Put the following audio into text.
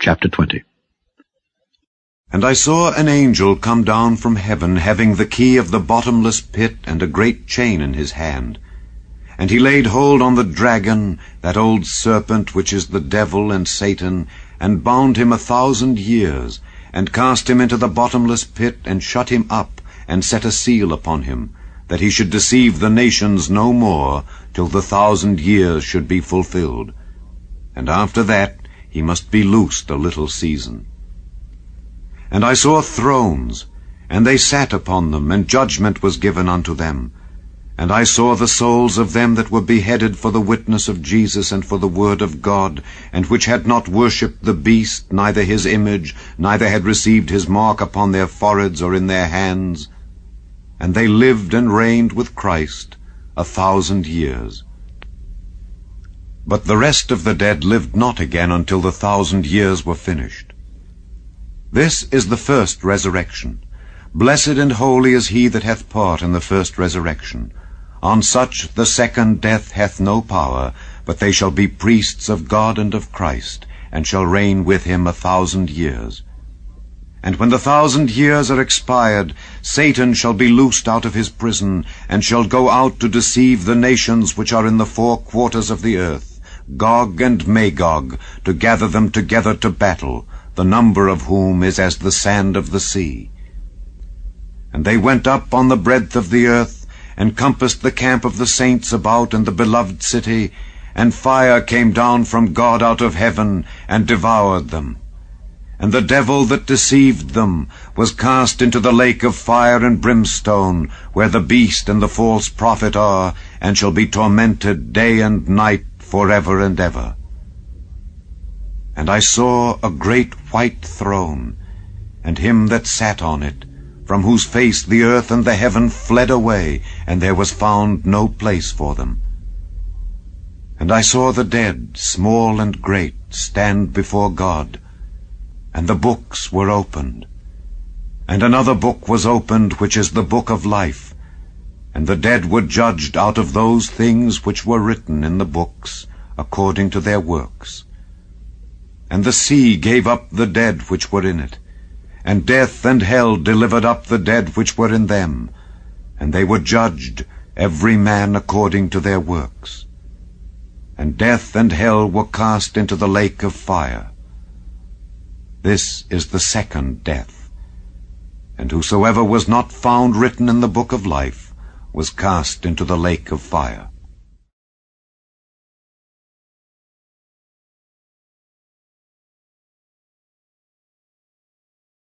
Chapter 20 And I saw an angel come down from heaven, having the key of the bottomless pit and a great chain in his hand. And he laid hold on the dragon, that old serpent which is the devil and Satan, and bound him a thousand years, and cast him into the bottomless pit, and shut him up, and set a seal upon him, that he should deceive the nations no more, till the thousand years should be fulfilled. And after that he must be loosed a little season. And I saw thrones, and they sat upon them, and judgment was given unto them. And I saw the souls of them that were beheaded for the witness of Jesus and for the word of God, and which had not worshipped the beast, neither his image, neither had received his mark upon their foreheads or in their hands. And they lived and reigned with Christ a thousand years. But the rest of the dead lived not again until the thousand years were finished. This is the first resurrection. Blessed and holy is he that hath part in the first resurrection. On such the second death hath no power, but they shall be priests of God and of Christ, and shall reign with him a thousand years. And when the thousand years are expired, Satan shall be loosed out of his prison, and shall go out to deceive the nations which are in the four quarters of the earth, Gog and Magog, to gather them together to battle, the number of whom is as the sand of the sea. And they went up on the breadth of the earth, and compassed the camp of the saints about in the beloved city, and fire came down from God out of heaven, and devoured them. And the devil that deceived them was cast into the lake of fire and brimstone, where the beast and the false prophet are, and shall be tormented day and night for ever and ever. And I saw a great white throne, and him that sat on it, from whose face the earth and the heaven fled away, and there was found no place for them. And I saw the dead, small and great, stand before God, and the books were opened. And another book was opened, which is the book of life. And the dead were judged out of those things which were written in the books, according to their works. And the sea gave up the dead which were in it, and death and hell delivered up the dead which were in them, and they were judged, every man according to their works. And death and hell were cast into the lake of fire. This is the second death. And whosoever was not found written in the book of life was cast into the lake of fire.